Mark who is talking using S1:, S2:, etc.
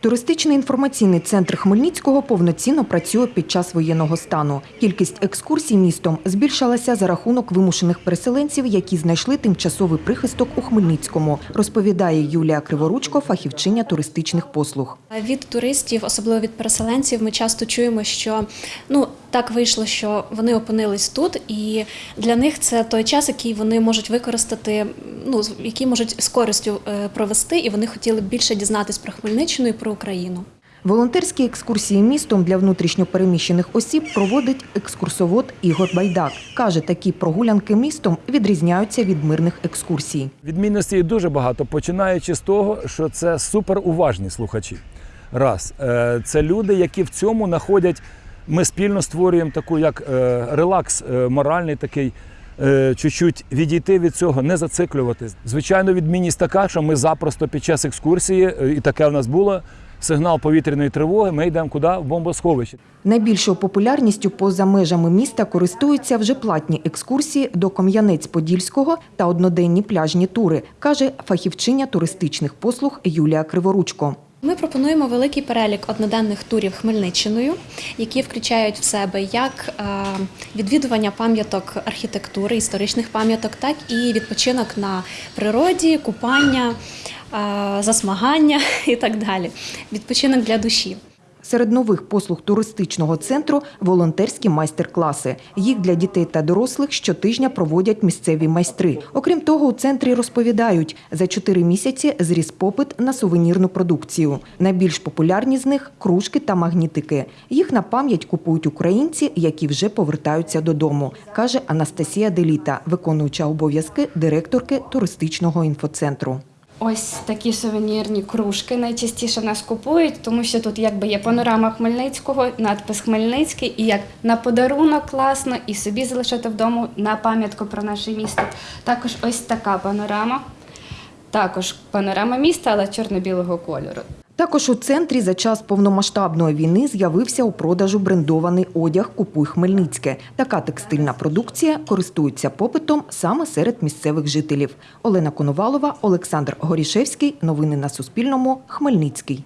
S1: Туристичний інформаційний центр Хмельницького повноцінно працює під час воєнного стану. Кількість екскурсій містом збільшилася за рахунок вимушених переселенців, які знайшли тимчасовий прихисток у Хмельницькому, розповідає Юлія Криворучко, фахівчиня туристичних послуг.
S2: Від туристів, особливо від переселенців, ми часто чуємо, що ну так вийшло, що вони опинились тут, і для них це той час, який вони можуть використати, ну з- який можуть з користю е, провести, і вони хотіли б більше дізнатись про Хмельниччину і про Україну.
S1: Волонтерські екскурсії містом для внутрішньопереміщених осіб проводить екскурсовод Ігор Байдак. Каже, такі прогулянки містом відрізняються від мирних екскурсій.
S3: Відмінностей дуже багато, починаючи з того, що це суперуважні слухачі. Раз, Е, це люди, які в цьому знаходять. Ми спільно створюємо таку як е, релакс моральний такий. Е, Чуть-чуть відійти від цього, не зациклюватись. Звичайно, відмінність така, що ми запросто під час екскурсії, е, і таке в нас було, сигнал повітряної тривоги, ми йдемо куди? В бомбосховище.
S1: Найбільшою популярністю поза межами міста користуються вже платні екскурсії до Кам'янець-Подільського та одноденні пляжні тури, каже фахівчиня туристичних послуг Юлія Криворучко.
S2: Ми пропонуємо великий перелік одноденних турів Хмельниччиною, які включають в себе як е, відвідування пам'яток архітектури, історичних пам'яток, так і відпочинок на природі, купання, е, засмагання і так далі. Відпочинок для душі.
S1: Серед нових послуг туристичного центру волонтерські майстер-класи. Їх для дітей та дорослих щотижня проводять місцеві майстри. Окрім того, у центрі розповідають, за чотири місяці зріс попит на сувенірну продукцію. Найбільш популярні з них кружки та магнітики. Їх на пам'ять купують українці, які вже повертаються додому, каже Анастасія Деліта, виконуюча обов'язки директорки туристичного інфоцентру.
S4: Ось такі сувенірні кружки найчастіше в нас купують, тому що тут якби є панорама Хмельницького, надпис Хмельницький, і як на подарунок класно, і собі залишити вдома на пам'ятку про наше місто. Також ось така панорама. Також панорама міста, але чорно-білого кольору.
S1: Також у центрі за час повномасштабної війни з'явився у продажу брендований одяг Купуй Хмельницьке. Така текстильна продукція користується попитом саме серед місцевих жителів. Олена Коновалова, Олександр Горішевський. Новини на Суспільному. Хмельницький.